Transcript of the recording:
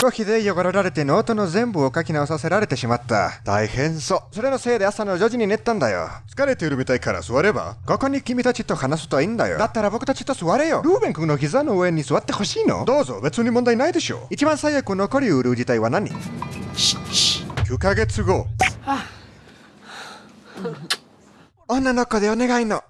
少しで汚られてノートの全部を書き直させられてしまった。大変そう。それのせいで朝の4時に寝たんだよ。疲れているみたいから座ればここに君たちと話すといいんだよ。だったら僕たちと座れよ。ルーベン君の膝の上に座ってほしいのどうぞ、別に問題ないでしょ。一番最悪残りうる事態は何 ?9 ヶ月後。女の子でお願いの。